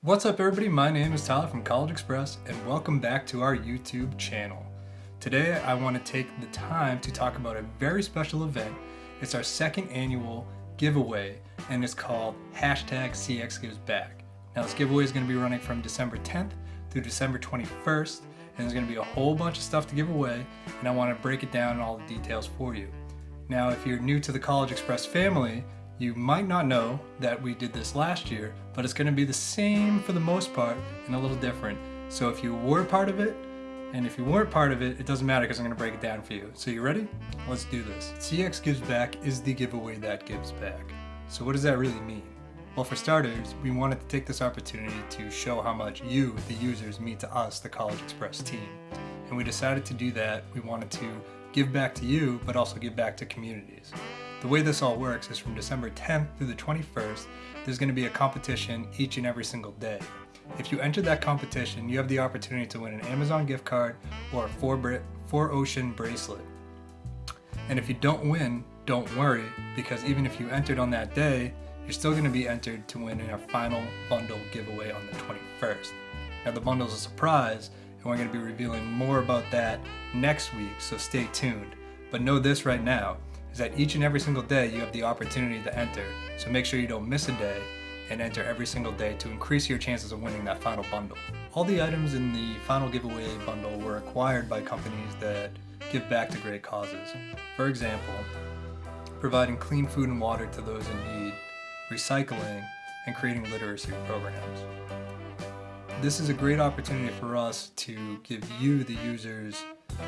What's up everybody, my name is Tyler from CollegeXpress and welcome back to our YouTube channel. Today I want to take the time to talk about a very special event. It's our second annual giveaway and it's called hashtag CX Gives Back. Now this giveaway is going to be running from December 10th through December 21st and there's going to be a whole bunch of stuff to give away and I want to break it down and all the details for you. Now if you're new to the CollegeXpress family, you might not know that we did this last year, but it's going to be the same for the most part and a little different. So if you were part of it, and if you weren't part of it, it doesn't matter because I'm going to break it down for you. So you ready? Let's do this. CX Gives Back is the giveaway that gives back. So what does that really mean? Well, for starters, we wanted to take this opportunity to show how much you, the users, mean to us, the CollegeXpress team. And we decided to do that. We wanted to give back to you, but also give back to communities. The way this all works is from December 10th through the 21st, there's going to be a competition each and every single day. If you enter that competition, you have the opportunity to win an Amazon gift card or a 4, four Ocean bracelet. And if you don't win, don't worry, because even if you entered on that day, you're still going to be entered to win in our final bundle giveaway on the 21st. Now the bundle is a surprise, and we're going to be revealing more about that next week, so stay tuned. But know this right now, is that each and every single day you have the opportunity to enter, so make sure you don't miss a day and enter every single day to increase your chances of winning that final bundle. All the items in the final giveaway bundle were acquired by companies that give back to great causes. For example, providing clean food and water to those in need, recycling, and creating literacy programs. This is a great opportunity for us to give you, the users,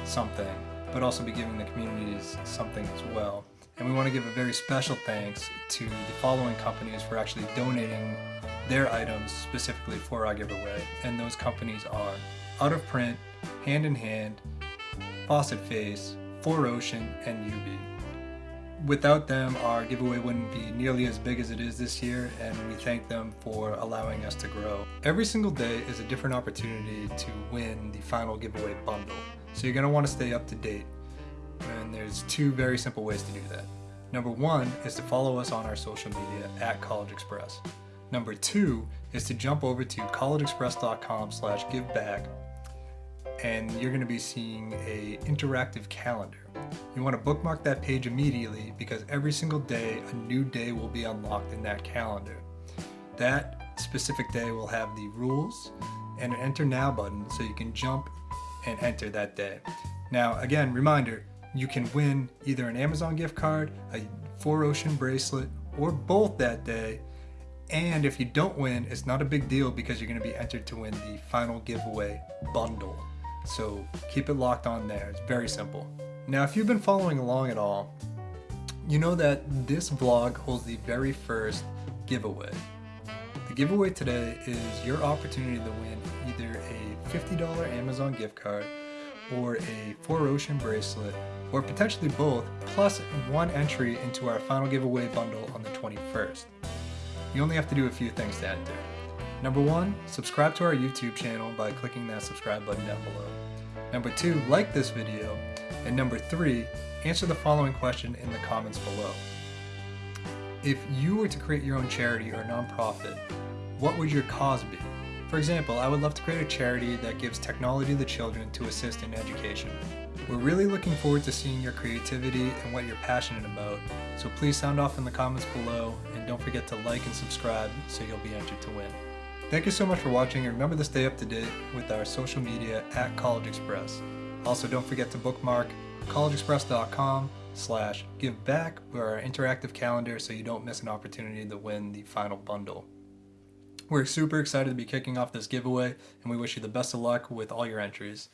something, but also be giving the communities something as well. And we want to give a very special thanks to the following companies for actually donating their items specifically for our giveaway. And those companies are Out of Print, Hand in Hand, Faucet Face, 4Ocean, and UB. Without them, our giveaway wouldn't be nearly as big as it is this year, and we thank them for allowing us to grow. Every single day is a different opportunity to win the final giveaway bundle, so you're going to want to stay up to date. And there's two very simple ways to do that. Number one is to follow us on our social media at CollegeXpress. Number two is to jump over to collegexpress.com slash giveback and you're going to be seeing a interactive calendar. You want to bookmark that page immediately because every single day a new day will be unlocked in that calendar. That specific day will have the rules and an enter now button so you can jump and enter that day. Now again, reminder, you can win either an Amazon gift card, a 4Ocean bracelet, or both that day. And if you don't win, it's not a big deal because you're going to be entered to win the final giveaway bundle. So keep it locked on there. It's very simple. Now, if you've been following along at all, you know that this vlog holds the very first giveaway. The giveaway today is your opportunity to win either a $50 Amazon gift card or a 4Ocean bracelet or potentially both, plus one entry into our final giveaway bundle on the 21st. You only have to do a few things to enter. Number one, subscribe to our YouTube channel by clicking that subscribe button down below. Number two, like this video. And number three, answer the following question in the comments below. If you were to create your own charity or nonprofit, what would your cause be? For example, I would love to create a charity that gives technology to children to assist in education. We're really looking forward to seeing your creativity and what you're passionate about, so please sound off in the comments below and don't forget to like and subscribe so you'll be entered to win. Thank you so much for watching and remember to stay up to date with our social media at CollegeXpress. Also don't forget to bookmark collegexpress.com slash give back our interactive calendar so you don't miss an opportunity to win the final bundle. We're super excited to be kicking off this giveaway and we wish you the best of luck with all your entries.